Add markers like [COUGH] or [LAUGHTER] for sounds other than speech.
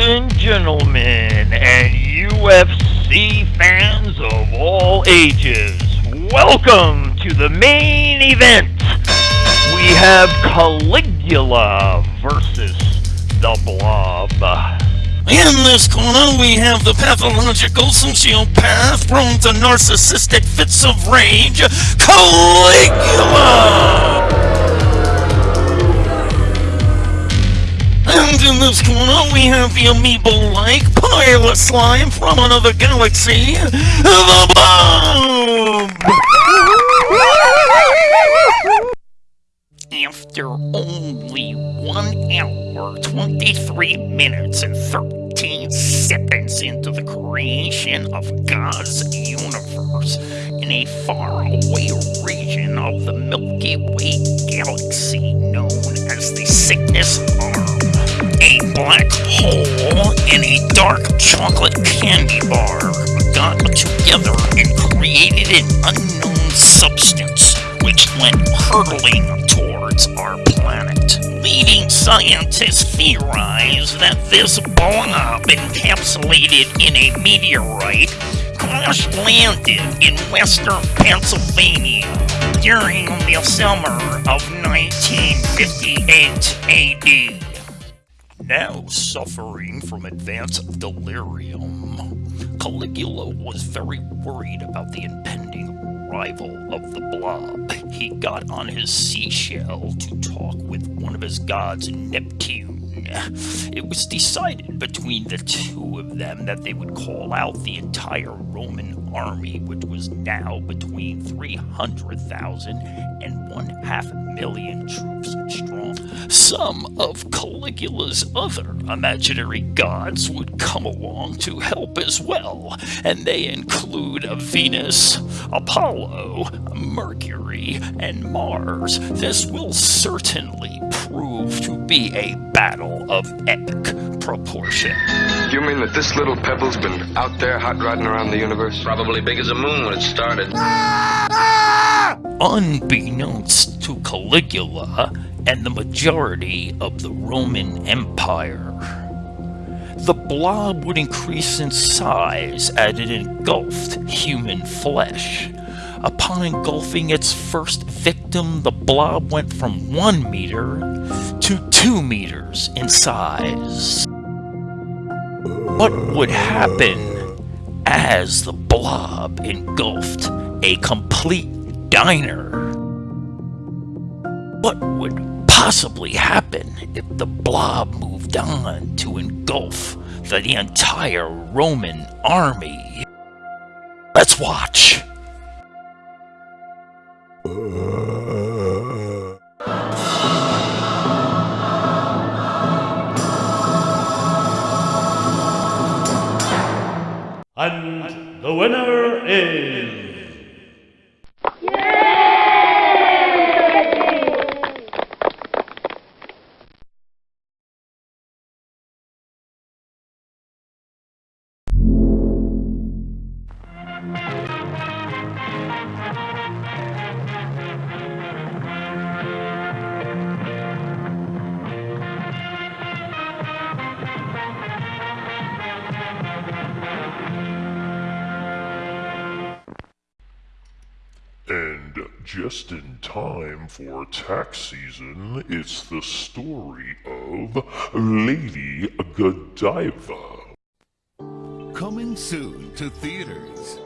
and gentlemen, and UFC fans of all ages, welcome to the main event. We have Caligula versus the Blob. In this corner, we have the pathological sociopath prone to narcissistic fits of rage, Caligula! And in this corner, we have the amoeba-like pilot slime from another galaxy, the! After only 1 hour, 23 minutes, and 13 seconds into the creation of God's universe in a faraway region of the Milky Way galaxy known as the Cygnus Arm, a black hole and a dark chocolate candy bar got together and created an unknown substance which went hurtling towards our planet. Leading scientists theorize that this blob encapsulated in a meteorite crash landed in western Pennsylvania during the summer of 1958 AD. Now suffering from advanced delirium, Caligula was very worried about the impending arrival of the blob. He got on his seashell to talk with one of his gods, Neptune. [SIGHS] It was decided between the two of them that they would call out the entire Roman army, which was now between 300,000 and one half million troops strong. Some of Caligula's other imaginary gods would come along to help as well, and they include Venus, Apollo, Mercury, and Mars. This will certainly prove to be a battle of epic proportion. You mean that this little pebble's been out there hot rodding around the universe? Probably big as a moon when it started. Unbeknownst to Caligula and the majority of the Roman Empire, the blob would increase in size as it engulfed human flesh. Upon engulfing its first victim, the blob went from 1 meter to 2 meters in size. What would happen as the blob engulfed a complete diner? What would possibly happen if the blob moved on to engulf the entire Roman army? Let's watch. And the winner is. And just in time for tax season, it's the story of Lady Godiva. Coming soon to theaters.